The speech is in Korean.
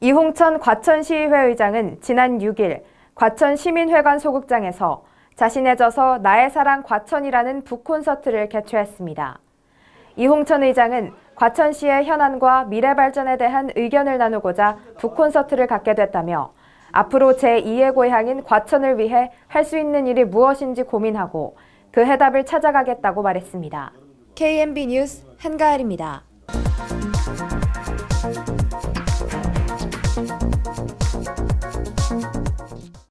이홍천 과천시의회 의장은 지난 6일 과천시민회관 소극장에서 자신의 저서 나의 사랑 과천이라는 북콘서트를 개최했습니다. 이홍천 의장은 과천시의 현안과 미래 발전에 대한 의견을 나누고자 북콘서트를 갖게 됐다며 앞으로 제2의 고향인 과천을 위해 할 수 있는 일이 무엇인지 고민하고 그 해답을 찾아가겠다고 말했습니다. KMB 뉴스 한가을입니다.